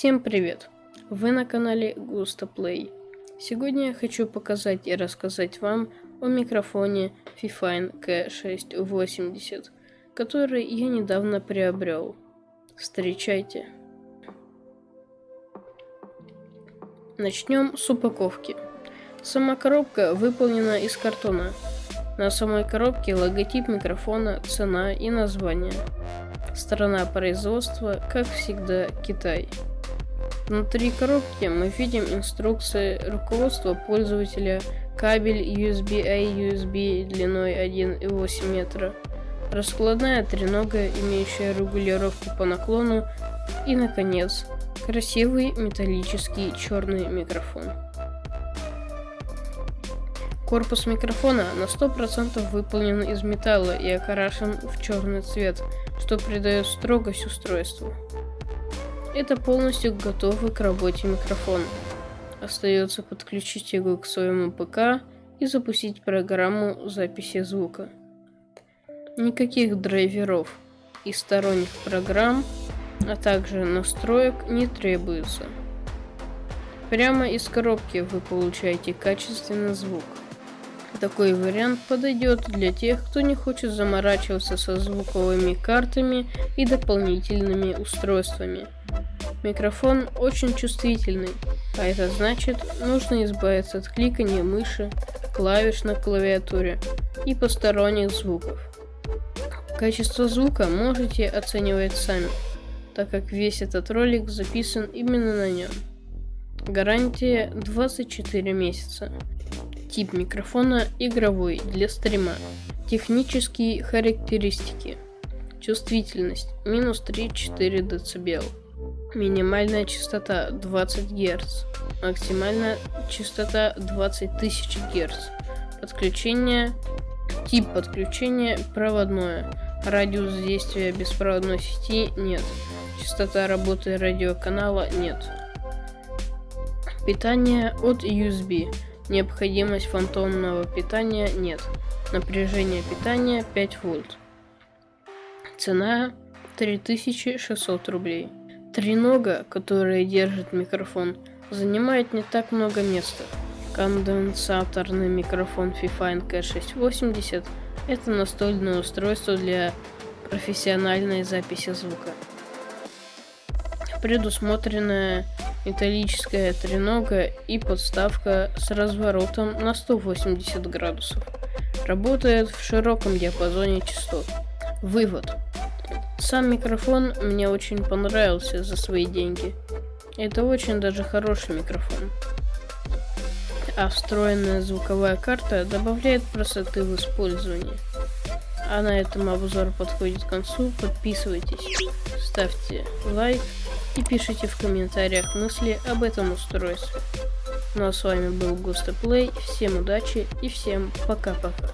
Всем привет! Вы на канале Gusto Play. Сегодня я хочу показать и рассказать вам о микрофоне Fifine K680, который я недавно приобрел. Встречайте! Начнем с упаковки. Сама коробка выполнена из картона. На самой коробке логотип микрофона, цена и название. Страна производства, как всегда, Китай. Внутри коробки мы видим инструкции руководства пользователя, кабель USB-A USB длиной 1,8 метра, раскладная тренога, имеющая регулировку по наклону и, наконец, красивый металлический черный микрофон. Корпус микрофона на 100% выполнен из металла и окрашен в черный цвет, что придает строгость устройству. Это полностью готовый к работе микрофон. Остается подключить его к своему ПК и запустить программу записи звука. Никаких драйверов и сторонних программ, а также настроек не требуется. Прямо из коробки вы получаете качественный звук. Такой вариант подойдет для тех, кто не хочет заморачиваться со звуковыми картами и дополнительными устройствами. Микрофон очень чувствительный, а это значит, нужно избавиться от кликания мыши, клавиш на клавиатуре и посторонних звуков. Качество звука можете оценивать сами, так как весь этот ролик записан именно на нем. Гарантия 24 месяца. Тип микрофона игровой для стрима. Технические характеристики. Чувствительность минус 3-4 дБ. Минимальная частота 20 Гц. Максимальная частота 20 тысяч Гц. Подключение. Тип подключения проводное. Радиус действия беспроводной сети нет. Частота работы радиоканала нет. Питание от USB. Необходимость фантомного питания нет. Напряжение питания 5 вольт. Цена 3600 рублей. Тренога, которая держит микрофон, занимает не так много места. Конденсаторный микрофон Fifine K680 – это настольное устройство для профессиональной записи звука. Предусмотренная металлическая тренога и подставка с разворотом на 180 градусов. Работает в широком диапазоне частот. Вывод. Сам микрофон мне очень понравился за свои деньги. Это очень даже хороший микрофон. А встроенная звуковая карта добавляет красоты в использовании. А на этом обзор подходит к концу. Подписывайтесь, ставьте лайк и пишите в комментариях мысли об этом устройстве. Ну а с вами был Густа Плей, всем удачи и всем пока-пока.